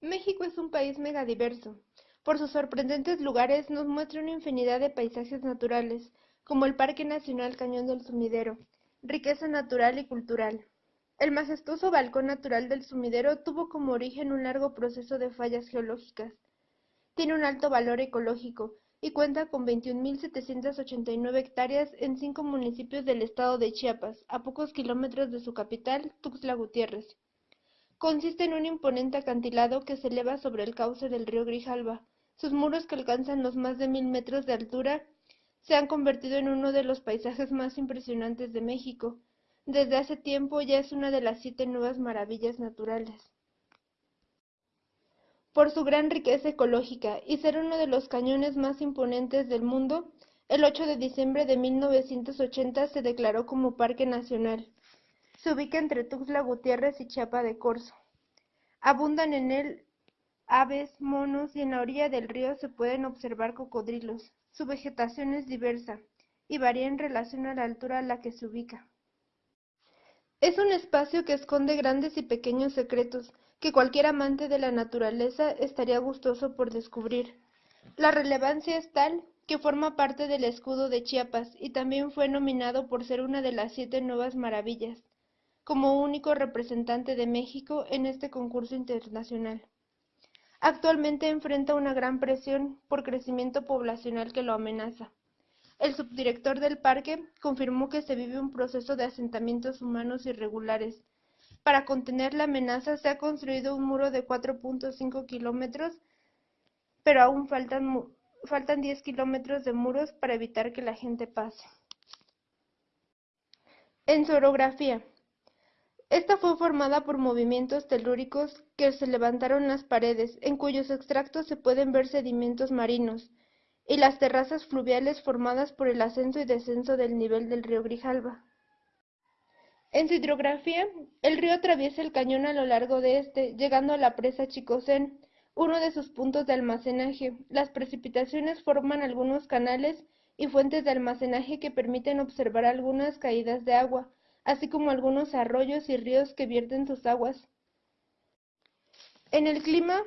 México es un país megadiverso. Por sus sorprendentes lugares nos muestra una infinidad de paisajes naturales, como el Parque Nacional Cañón del Sumidero, riqueza natural y cultural. El majestuoso balcón natural del sumidero tuvo como origen un largo proceso de fallas geológicas. Tiene un alto valor ecológico y cuenta con 21.789 hectáreas en cinco municipios del estado de Chiapas, a pocos kilómetros de su capital, Tuxtla Gutiérrez. Consiste en un imponente acantilado que se eleva sobre el cauce del río Grijalba. Sus muros, que alcanzan los más de mil metros de altura, se han convertido en uno de los paisajes más impresionantes de México. Desde hace tiempo ya es una de las siete nuevas maravillas naturales. Por su gran riqueza ecológica y ser uno de los cañones más imponentes del mundo, el 8 de diciembre de 1980 se declaró como Parque Nacional. Se ubica entre Tuxtla Gutiérrez y Chiapa de Corzo. Abundan en él aves, monos y en la orilla del río se pueden observar cocodrilos. Su vegetación es diversa y varía en relación a la altura a la que se ubica. Es un espacio que esconde grandes y pequeños secretos que cualquier amante de la naturaleza estaría gustoso por descubrir. La relevancia es tal que forma parte del escudo de Chiapas y también fue nominado por ser una de las siete nuevas maravillas como único representante de México en este concurso internacional. Actualmente enfrenta una gran presión por crecimiento poblacional que lo amenaza. El subdirector del parque confirmó que se vive un proceso de asentamientos humanos irregulares. Para contener la amenaza se ha construido un muro de 4.5 kilómetros, pero aún faltan, faltan 10 kilómetros de muros para evitar que la gente pase. En su orografía, esta fue formada por movimientos telúricos que se levantaron las paredes, en cuyos extractos se pueden ver sedimentos marinos, y las terrazas fluviales formadas por el ascenso y descenso del nivel del río Grijalba. En su hidrografía, el río atraviesa el cañón a lo largo de este, llegando a la presa Chicosén, uno de sus puntos de almacenaje. Las precipitaciones forman algunos canales y fuentes de almacenaje que permiten observar algunas caídas de agua, así como algunos arroyos y ríos que vierten sus aguas. En el clima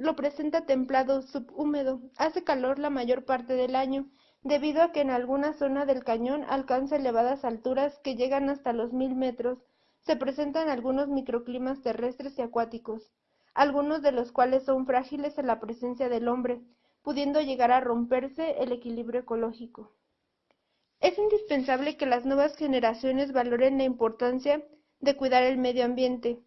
lo presenta templado subhúmedo, hace calor la mayor parte del año, debido a que en alguna zona del cañón alcanza elevadas alturas que llegan hasta los mil metros, se presentan algunos microclimas terrestres y acuáticos, algunos de los cuales son frágiles a la presencia del hombre, pudiendo llegar a romperse el equilibrio ecológico. Es indispensable que las nuevas generaciones valoren la importancia de cuidar el medio ambiente,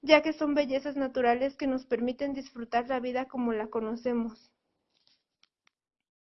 ya que son bellezas naturales que nos permiten disfrutar la vida como la conocemos.